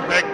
perfect.